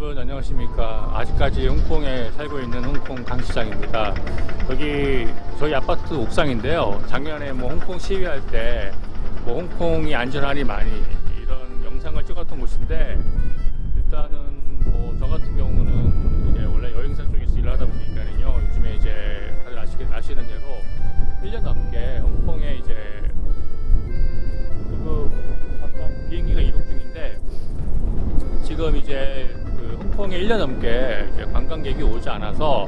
여러분 안녕하십니까. 아직까지 홍콩에 살고 있는 홍콩 강시장입니다. 여기 저희 아파트 옥상인데요. 작년에 뭐 홍콩 시위할 때 뭐 홍콩이 안전하니 많이 이런 영상을 찍었던 곳인데 일단은 뭐 저 같은 경우는 이제 원래 여행사 쪽에서 일을 하다 보니까는요 요즘에 이제 다들 아시게 아시는 대로 1년 넘게 홍콩에 이제 그 아까 비행기가 이륙 중인데 지금 이제 그 홍콩에 1년 넘게 관광객이 오지 않아서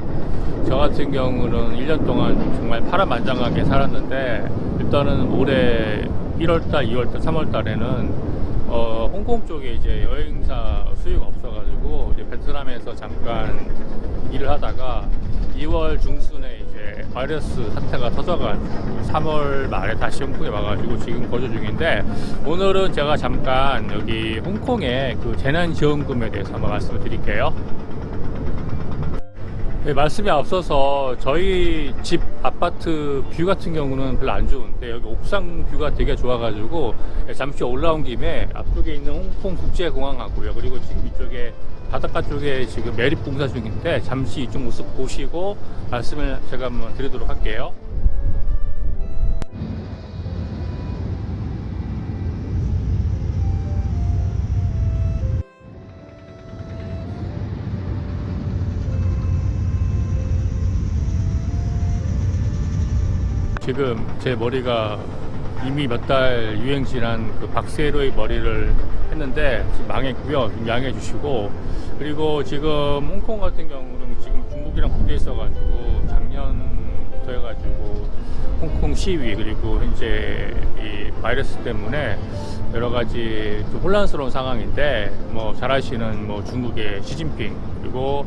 저 같은 경우는 1년 동안 정말 파란만장하게 살았는데 일단은 올해 1월달, 2월달, 3월달에는 어, 홍콩 쪽에 이제 여행사 수요가 없어가지고 이제 베트남에서 잠깐 일을 하다가 2월 중순에 바이러스 사태가 터져가지고 3월 말에 다시 홍콩에 와가지고 지금 거주 중인데 오늘은 제가 잠깐 여기 홍콩의 그 재난지원금에 대해서 한번 말씀을 드릴게요. 네, 말씀이 앞서서 저희 집 아파트 view 같은 경우는 별로 안 좋은데 여기 옥상 view가 되게 좋아가지고 잠시 올라온 김에 앞쪽에 있는 홍콩 국제공항하고요 그리고 지금 이쪽에 바닷가 쪽에 지금 매립 공사 중인데 잠시 이쪽 모습 보시고 말씀을 제가 한번 드리도록 할게요. 지금 제 머리가 이미 몇 달 유행 지난 그 박세로의 머리를 했는데 망했고요. 좀 양해해 주시고 그리고 지금 홍콩 같은 경우는 지금 중국이랑 붙어 있어 가지고 작년부터 해 가지고 홍콩 시위 그리고 현재 이 바이러스 때문에 여러 가지 좀 혼란스러운 상황인데 뭐 잘 아시는 뭐 중국의 시진핑 그리고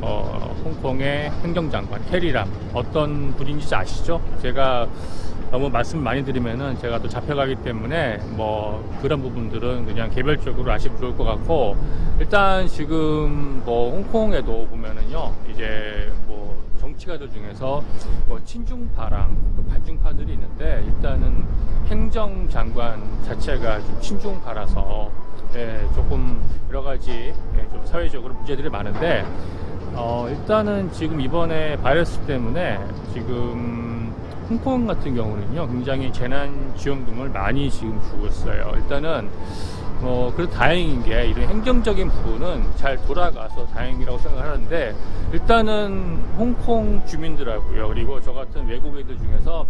어, 홍콩의 행정장관 캐리람 어떤 분인지 아시죠? 제가 너무 말씀 많이 드리면은 제가 또 잡혀가기 때문에 뭐 그런 부분들은 그냥 개별적으로 아시면 좋을 것 같고 일단 지금 뭐 홍콩에도 보면은요 이제 뭐 정치가들 중에서 뭐 친중파랑 그 반중파들이 있는데 일단은 행정장관 자체가 좀 친중파라서 예, 조금 여러 가지 예, 좀 사회적으로 문제들이 많은데 어, 일단은 지금 이번에 바이러스 때문에 지금 홍콩 같은 경우는요 굉장히 재난 지원금을 많이 지금 주고 있어요. 일단은 어, 그래도 다행인 게 이런 행정적인 부분은 잘 돌아가서 다행이라고 생각하는데 일단은 홍콩 주민들하고요 그리고 저 같은 외국인들 중에서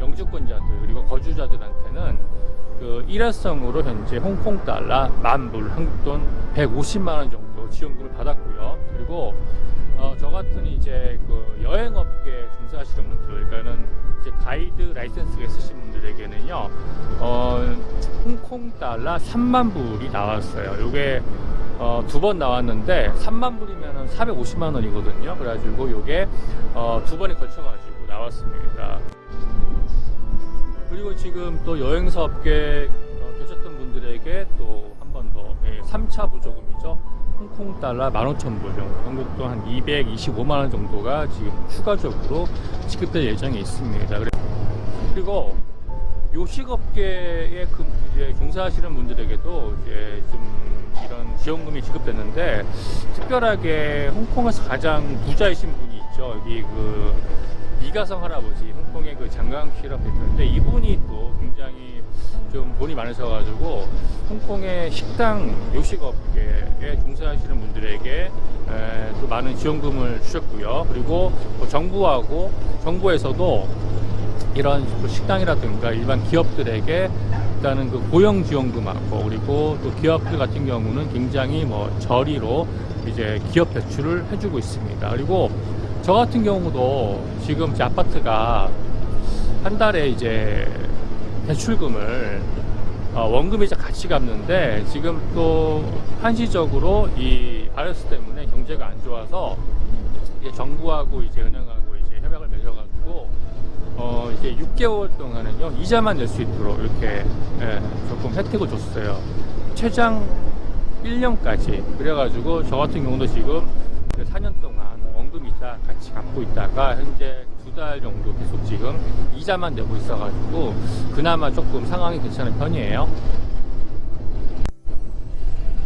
영주권자들 그리고 거주자들한테는 그 일회성으로 현재 홍콩 달러 만불 한국 돈 150만 원 정도 지원금을 받았고요. 그리고 어, 저 같은 이제 그 여행업계 종사하시는 분들 그러니까는 이제 가이드 라이센스가 있으신 분들에게는요 어, 홍콩 달러 3만 불이 나왔어요. 요게 어, 두 번 나왔는데 3만 불이면 450만 원이거든요. 그래가지고 요게 어, 두 번에 걸쳐 가지고 나왔습니다. 그리고 지금 또 여행사 업계 어, 계셨던 분들에게 또 한 번더 예, 3차 보조금이죠 홍콩 달러 15,000불 정도 한국 돈한 225만 원 정도가 지금 추가적으로 지급될 예정이 있습니다. 그리고 요식업계에 그 종사하시는 분들에게도 이제 좀 이런 지원금이 지급됐는데 특별하게 홍콩에서 가장 부자이신 분이 있죠. 여기 그 이가성 할아버지 홍콩의 그 장강키라고 있는데 이분이 또 굉장히 좀 돈이 많으셔가지고 홍콩의 식당 요식업계에 종사하시는 분들에게 에, 또 많은 지원금을 주셨고요 그리고 뭐 정부하고 정부에서도 이런 그 식당이라든가 일반 기업들에게 일단은 그 고용 지원금하고 그리고 또 기업들 같은 경우는 굉장히 뭐 저리로 이제 기업 대출을 해주고 있습니다. 그리고 저 같은 경우도 지금 제 아파트가 한 달에 이제 대출금을 어, 원금이자 같이 갚는데 지금 또 한시적으로 이 바이러스 때문에 경제가 안 좋아서 이제 정부하고 이제 은행하고 이제 협약을 맺어가지고 어 이제 6개월 동안은요 이자만 낼 수 있도록 이렇게 예, 조금 혜택을 줬어요. 최장 1년까지 그래가지고 저 같은 경우도 지금 그 4년 동안 이자 같이 갚고 있다가 현재 두 달 정도 계속 지금 이자만 내고 있어가지고 그나마 조금 상황이 괜찮은 편이에요.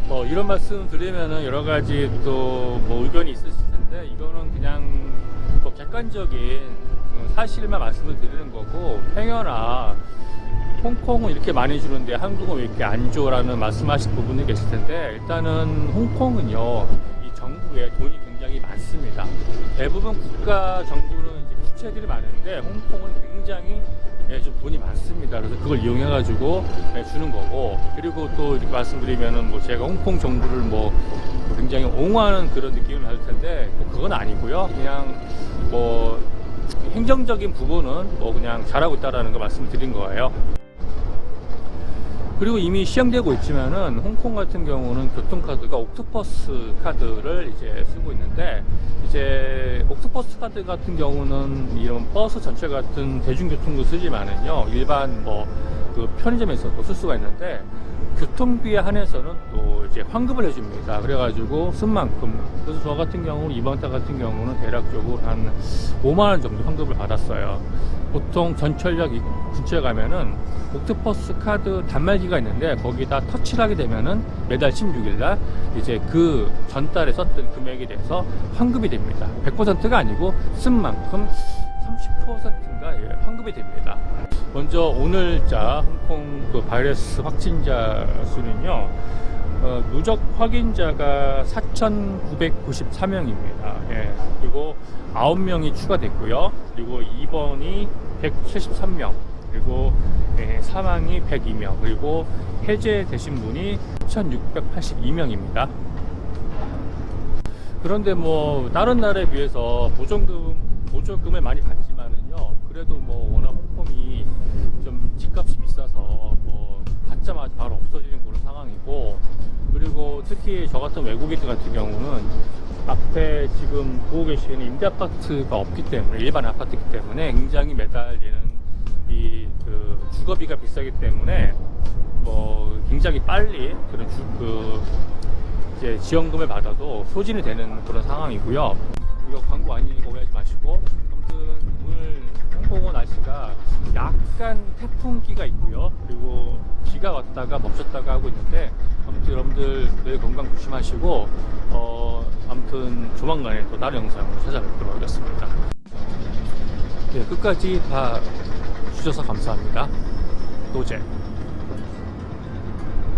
뭐 이런 말씀 드리면은 여러 가지 또 뭐 의견이 있으실 텐데 이거는 그냥 뭐 객관적인 음, 사실만 말씀을 드리는 거고 행여나 홍콩은 이렇게 많이 주는데 한국은 왜 이렇게 안 줘라는 말씀하실 부분이 계실 텐데 일단은 홍콩은요 이 정부에 돈이 굉장히 많습니다. 대부분 국가 정부는 이제 부채들이 많은데 홍콩은 굉장히 예, 좀 돈이 많습니다. 그래서 그걸 이용해 가지고 예, 주는 거고 그리고 또 이렇게 말씀드리면은 뭐 제가 홍콩 정부를 뭐 굉장히 옹호하는 그런 느낌을 받을 텐데 뭐 그건 아니고요. 그냥 뭐 행정적인 부분은 뭐 그냥 잘하고 있다라는 거 말씀드린 거예요. 그리고 이미 시행되고 있지만은 홍콩 같은 경우는 교통카드가 옥토퍼스 카드를 이제 쓰고 있는데 이제 옥토퍼스 카드 같은 경우는 이런 버스 전체 같은 대중교통도 쓰지만은요 일반 뭐 그 편의점에서도 쓸 수가 있는데 교통비에 한해서는 또 이제 환급을 해줍니다. 그래가지고 쓴 만큼 그래서 저 같은 경우는 이번 달 같은 경우는 대략적으로 한 5만 원 정도 환급을 받았어요. 보통 전철역 이- 근처에 가면은 옥토퍼스 카드 단말기가 있는데 거기다 터치를 하게 되면은 매달 16일 날 이제 그 전달에 썼던 금액에 대해서 환급이 됩니다. 100%가 아니고 쓴 만큼 30%인가 예, 환급이 됩니다. 먼저 오늘자 홍콩 그 바이러스 확진자 수는요. 어, 누적 확인자가 4,993명입니다. 예, 그리고 9명이 추가됐고요. 그리고 입원이 173명, 그리고 예, 사망이 102명, 그리고 해제되신 분이 1,682명입니다. 그런데 뭐 다른 나라에 비해서 보조금 보조금을 많이 받지만은요. 그래도 뭐 워낙 홍콩이 좀 집값이 비싸서 뭐 받자마자 바로 없어지는 그런 상황이고 그리고 특히 저 같은 외국인들 같은 경우는 앞에 지금 보고 계시는 임대 아파트가 없기 때문에 일반 아파트이기 때문에 굉장히 매달리는 이 그 주거비가 비싸기 때문에 뭐 굉장히 빨리 그런 주, 그 이제 지원금을 받아도 소진이 되는 그런 상황이고요. 이거 광고 아니니까 오해하지 마시고 홍콩은 날씨가 약간 태풍기가 있고요. 그리고 비가 왔다가 멈췄다가 하고 있는데 아무튼 여러분들 늘 건강 조심하시고 어 아무튼 조만간에 또 다른 영상으로 찾아뵙도록 하겠습니다. 네, 끝까지 봐 주셔서 감사합니다. 노제.